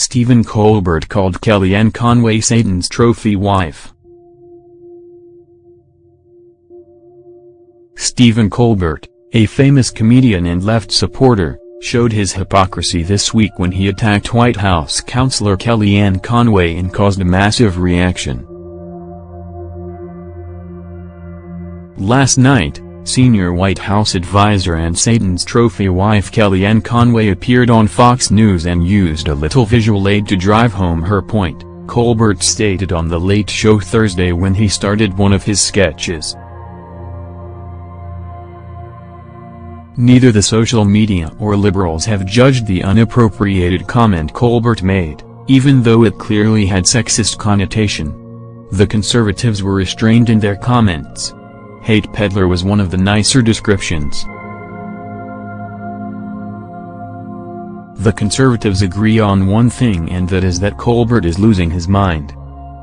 Stephen Colbert called Kellyanne Conway Satan's trophy wife. Stephen Colbert, a famous comedian and left supporter, showed his hypocrisy this week when he attacked White House counselor Kellyanne Conway and caused a massive reaction. Last night, senior White House advisor and Satan's trophy wife Kellyanne Conway appeared on Fox News and used a little visual aid to drive home her point, Colbert stated on The Late Show Thursday when he started one of his sketches. Neither the social media or liberals have judged the unappropriated comment Colbert made, even though it clearly had sexist connotation. The conservatives were restrained in their comments. Hate peddler was one of the nicer descriptions. The conservatives agree on one thing and that is that Colbert is losing his mind.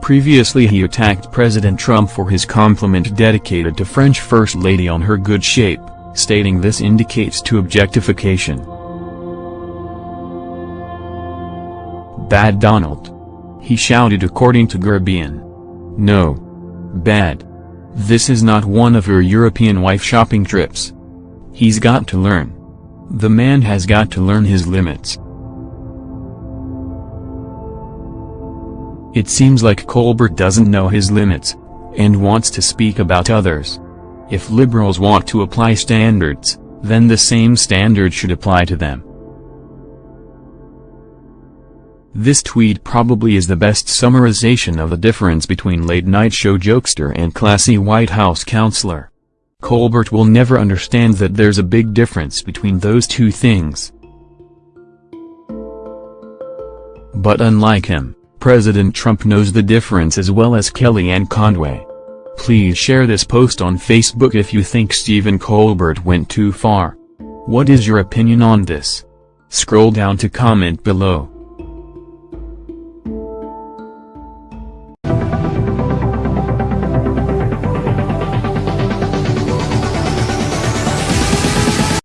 Previously he attacked President Trump for his compliment dedicated to French First Lady on her good shape stating this indicates to objectification. Bad Donald. He shouted according to Guardian. No. Bad. This is not one of your European wife shopping trips. He's got to learn. The man has got to learn his limits. It seems like Colbert doesn't know his limits, and wants to speak about others. If liberals want to apply standards, then the same standard should apply to them. This tweet probably is the best summarization of the difference between late-night show jokester and classy White House counselor. Colbert will never understand that there's a big difference between those two things. But unlike him, President Trump knows the difference as well as Kellyanne Conway. Please share this post on Facebook if you think Stephen Colbert went too far. What is your opinion on this? Scroll down to comment below.